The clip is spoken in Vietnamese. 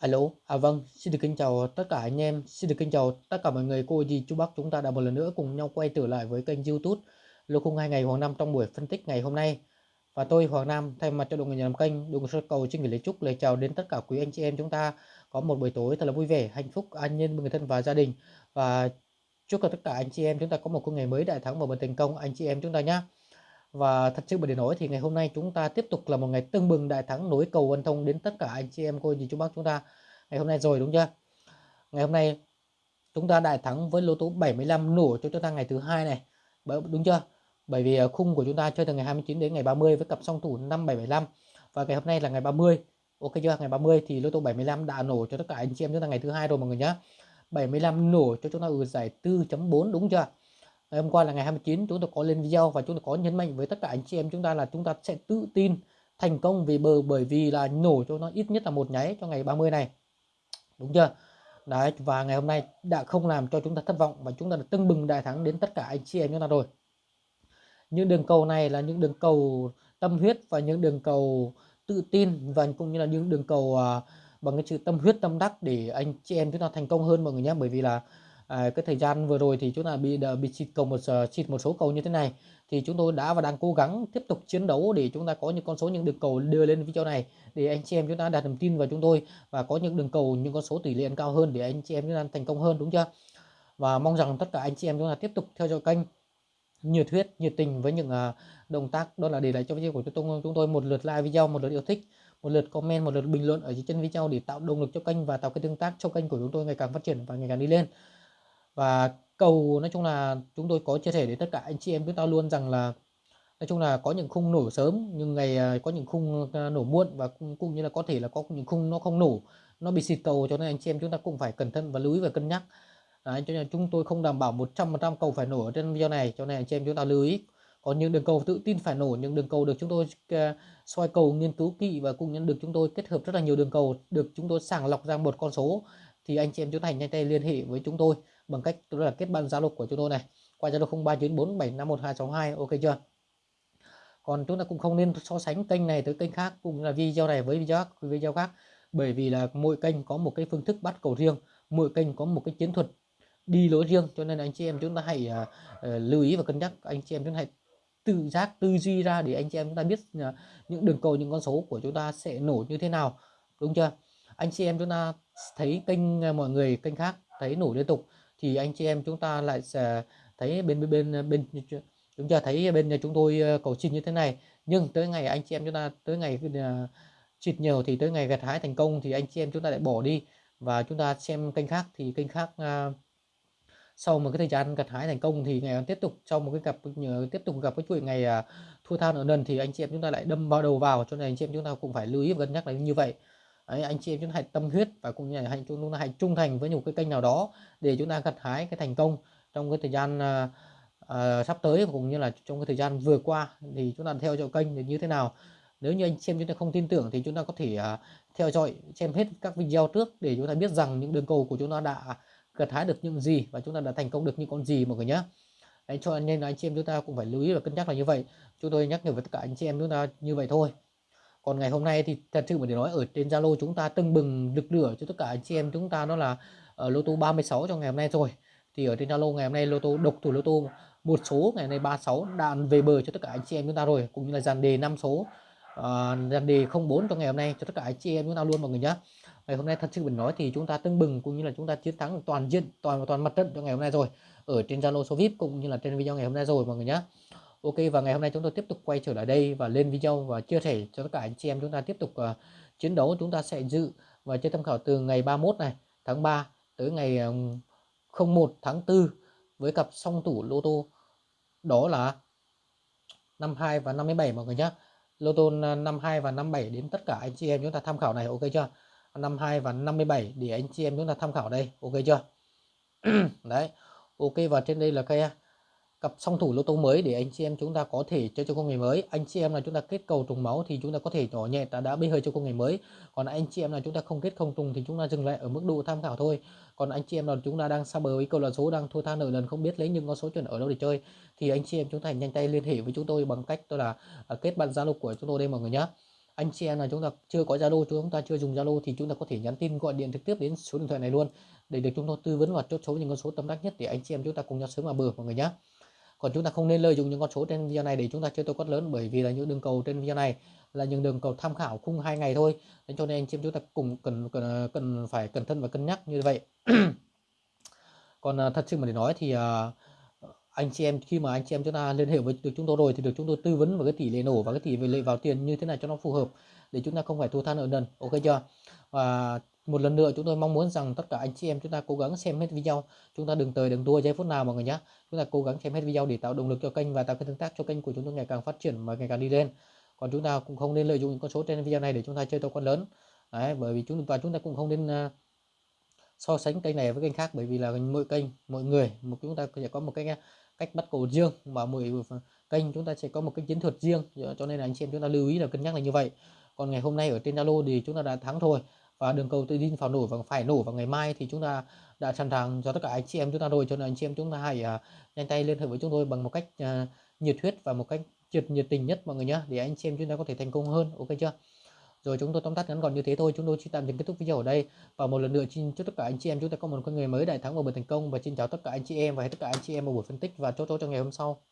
Alo, à vâng, xin được kính chào tất cả anh em, xin được kính chào tất cả mọi người, cô dì chú bác chúng ta đã một lần nữa cùng nhau quay trở lại với kênh YouTube Lô khung hai ngày Hoàng Nam trong buổi phân tích ngày hôm nay. Và tôi Hoàng Nam thay mặt cho đội người nhà làm kênh, đồng sơ cầu xin gửi lời chúc lời chào đến tất cả quý anh chị em chúng ta có một buổi tối thật là vui vẻ, hạnh phúc, an nhiên với người thân và gia đình. Và chúc cho tất cả anh chị em chúng ta có một ngày mới đại thắng và một thành công anh chị em chúng ta nhé. Và thật sự mà để nói thì ngày hôm nay chúng ta tiếp tục là một ngày tưng bừng đại thắng nối cầu ân thông đến tất cả anh chị em cô dì chú bác chúng ta ngày hôm nay rồi, đúng chưa? Ngày hôm nay chúng ta đại thắng với lô tô 75 nổ cho chúng ta ngày thứ hai này. Đúng chưa? Bởi vì ờ, khung của chúng ta chơi từ ngày 29 đến ngày 30 với cặp song thủ 5775 và ngày hôm nay là ngày 30. Ok chưa? Ngày 30 thì lô tô 75 đã nổ cho tất cả anh chị em chúng ta ngày thứ hai rồi mọi người nhé. 75 nổ cho chúng ta ở giải 4.4 đúng chưa? Ngày hôm qua là ngày 29 chúng tôi có lên video và chúng tôi có nhấn mạnh với tất cả anh chị em chúng ta là chúng ta sẽ tự tin thành công vì bờ bởi vì là nổ cho nó ít nhất là một nháy cho ngày 30 này. Đúng chưa? Đấy và ngày hôm nay đã không làm cho chúng ta thất vọng và chúng ta đã tưng bừng đại thắng đến tất cả anh chị em chúng ta rồi. Những đường cầu này là những đường cầu tâm huyết và những đường cầu tự tin và cũng như là những đường cầu uh, bằng cái sự tâm huyết tâm đắc để anh chị em chúng ta thành công hơn mọi người nhé. Bởi vì là à, cái thời gian vừa rồi thì chúng ta bị bị xịt cầu một ờ, xịt một số cầu như thế này. Thì chúng tôi đã và đang cố gắng tiếp tục chiến đấu để chúng ta có những con số những đường cầu đưa lên video này để anh chị em chúng ta đặt niềm tin vào chúng tôi và có những đường cầu những con số tỷ lệ cao hơn để anh chị em chúng ta thành công hơn đúng chưa? Và mong rằng tất cả anh chị em chúng ta tiếp tục theo dõi kênh nhiệt huyết nhiệt tình với những ờ, động tác đó là để lại cho video của chúng tôi chúng tôi một lượt like video một lượt yêu thích một lượt comment một lượt bình luận ở dưới chân video để tạo động lực cho kênh và tạo cái tương tác cho kênh của chúng tôi ngày càng phát triển và ngày càng đi lên và cầu nói chung là chúng tôi có chia sẻ đến tất cả anh chị em chúng ta luôn rằng là nói chung là có những khung nổ sớm nhưng ngày à, có những khung à, nổ muộn và cũng, cũng như là có thể là có những khung nó không nổ nó bị xịt cầu cho nên anh chị em chúng ta cũng phải cẩn thận và lưu ý và cân nhắc. Đấy, cho nên chúng tôi không đảm bảo 100% cầu phải nổ ở trên video này cho nên anh chị em chúng ta lưu ý. Có những đường cầu tự tin phải nổ những đường cầu được chúng tôi uh, soi cầu nghiên cứu kỹ và cũng như được chúng tôi kết hợp rất là nhiều đường cầu được chúng tôi sàng lọc ra một con số thì anh chị em chúng ta nhanh tay liên hệ với chúng tôi bằng cách đó là kết bạn Zalo của chúng tôi này. Qua Zalo 0394751262 ok chưa? Còn chúng ta cũng không nên so sánh kênh này tới kênh khác cũng là video này với video video khác. Bởi vì là mỗi kênh có một cái phương thức bắt cầu riêng mỗi kênh có một cái chiến thuật đi lối riêng cho nên anh chị em chúng ta hãy uh, lưu ý và cân nhắc. Anh chị em chúng ta hãy tự giác tư duy ra để anh chị em chúng ta biết uh, những đường cầu những con số của chúng ta sẽ nổ như thế nào đúng chưa? Anh chị em chúng ta thấy kênh à, mọi người kênh khác thấy nổ liên tục thì anh chị em chúng ta lại sẽ thấy bên bên bên bên chúng ta thấy bên nhà chúng tôi ờ, cầu xin như thế này. Nhưng tới ngày anh chị em chúng ta tới ngày ờ, chịt nhiều thì tới ngày gặt hái thành công thì anh chị em chúng ta lại bỏ đi. Và chúng ta xem kênh khác thì kênh khác uh, sau một cái thời gian gặt hái thành công thì ngày tiếp tục sau một cái gặp tiếp tục gặp cái chuỗi ngày uh, thua than ở lần thì anh chị em chúng ta lại đâm vào đầu vào. Cho nên anh chị em chúng ta cũng phải lưu ý và cân nhắc là như vậy. Đấy, anh chị em chúng ta hãy tâm huyết và cũng như là hãy chúng ta hãy trung thành với một cái kênh nào đó để chúng ta gặt hái cái thành công trong cái thời gian uh, uh, sắp tới cũng như là trong cái thời gian vừa qua thì chúng ta theo dõi kênh thì như thế nào nếu như anh xem chúng ta không tin tưởng thì chúng ta có thể uh, theo dõi xem hết các video trước để chúng ta biết rằng những đường cầu của chúng ta đã gặt hái được những gì và chúng ta đã thành công được những con gì mọi người nhé Đấy, cho nên là anh chị em chúng ta cũng phải lưu ý và cân nhắc là như vậy chúng tôi nhắc nhở với tất cả anh chị em chúng ta như vậy thôi còn ngày hôm nay thì thật sự mà để nói ở trên Zalo chúng ta tưng bừng lực lửa cho tất cả anh chị em chúng ta đó là ở lô tô 36 cho ngày hôm nay rồi. Thì ở trên Zalo ngày hôm nay lô tô độc thủ lô tô một số ngày hôm nay 36 đạn về bờ cho tất cả anh chị em chúng ta rồi cũng như là dàn đề 5 số uh, dàn đề 04 cho ngày hôm nay cho tất cả anh chị em chúng ta luôn mọi người nhé ngày hôm nay thật sự mình nói thì chúng ta tưng bừng cũng như là chúng ta chiến thắng toàn diện toàn toàn mặt trận cho ngày hôm nay rồi. Ở trên Zalo số VIP cũng như là trên video ngày hôm nay rồi mọi người nhé Ok và ngày hôm nay chúng tôi tiếp tục quay trở lại đây và lên video và chia sẻ cho tất cả anh chị em chúng ta tiếp tục uh, chiến đấu. Chúng ta sẽ dự và chơi tham khảo từ ngày 31 này tháng 3 tới ngày ờ, um, 01 tháng 4 với cặp song tủ lô tô đó là 52 và 57 mọi người nhé lô tô ờ, 52 và 57 đến tất cả anh chị em chúng ta tham khảo này ok chưa? 52 và 57 để anh chị em chúng ta tham khảo đây ok chưa? Đấy ok và trên đây là cái cặp song thủ lô tô mới để anh chị em chúng ta có thể chơi cho công nghệ mới anh chị em là chúng ta kết cầu trùng máu thì chúng ta có thể nhỏ nhẹ ta đã bê hơi cho công nghệ mới còn anh chị em là chúng ta không kết không trùng thì chúng ta dừng lại ở mức độ tham khảo thôi còn anh chị em là chúng ta đang xa bờ với câu là số đang thua tha nợ lần không biết lấy những con số chuẩn ở đâu để chơi thì anh chị em chúng ta nhanh tay liên hệ với chúng tôi bằng cách tôi là kết bạn zalo của chúng tôi đây mọi người nhé anh chị em là chúng ta chưa có Zalo chúng ta chưa dùng Zalo thì chúng ta có thể nhắn tin gọi điện trực tiếp đến số điện thoại này luôn để được chúng tôi tư vấn và chốt số những con số tâm đắc nhất để anh chị em chúng ta cùng nhau sớm vào bờ mọi người nhé còn chúng ta không nên lợi dụng những con số trên video này để chúng ta chơi tô quất lớn bởi vì là những đường cầu trên video này là những đường cầu tham khảo khung hai ngày thôi. Nên cho nên anh chị em chúng ta cùng cần cần cần phải cẩn thận và cân nhắc như vậy. Còn à, thật sự mà để nói thì uh, anh chị em khi mà anh chị em chúng ta liên hệ với được chúng tôi rồi thì được chúng tôi tư vấn về cái tỷ lệ nổ và cái tỷ lệ vào tiền như thế này cho nó phù hợp để chúng ta không phải thua than nợ nần ok chưa? Và một lần nữa chúng tôi mong muốn rằng tất cả anh chị em chúng ta cố gắng xem hết video. Chúng ta đừng tới đừng đua giây phút nào mọi người nhé chúng ta cố gắng xem hết video để tạo động lực cho kênh và tạo cái tương tác cho kênh của chúng tôi ngày càng phát triển và ngày càng đi lên. Còn chúng ta cũng không nên lợi dụng những con số trên video này để chúng ta chơi to con lớn. Đấy bởi vì chúng và chúng ta cũng không nên uh, so sánh kênh này với kênh khác bởi vì là mỗi kênh mỗi người một chúng ta sẽ có một cái cách bắt cầu riêng và mỗi kênh chúng ta sẽ có một cái chiến thuật riêng cho nên là anh chị em chúng ta lưu ý là cân nhắc là như vậy. Còn ngày hôm nay ở trên Zalo thì chúng ta đã thắng thôi và đường cầu tự tin vào nổ và phải nổ vào ngày mai thì chúng ta đã sẵn sàng cho tất cả anh chị em chúng ta rồi cho nên anh chị em chúng ta hãy uh, nhanh tay liên hệ với chúng tôi bằng một cách uh, nhiệt huyết và một cách nhiệt nhiệt tình nhất mọi người nhé để anh chị em chúng ta có thể thành công hơn ok chưa? Rồi chúng tôi tóm tắt ngắn gọn như thế thôi, chúng tôi chỉ tạm dừng kết thúc video ở đây. Và một lần nữa xin chúc tất cả anh chị em chúng ta có một con người mới, đại thắng và buổi thành công. Và xin chào tất cả anh chị em và tất cả anh chị em một buổi phân tích và chốt chốt cho ngày hôm sau.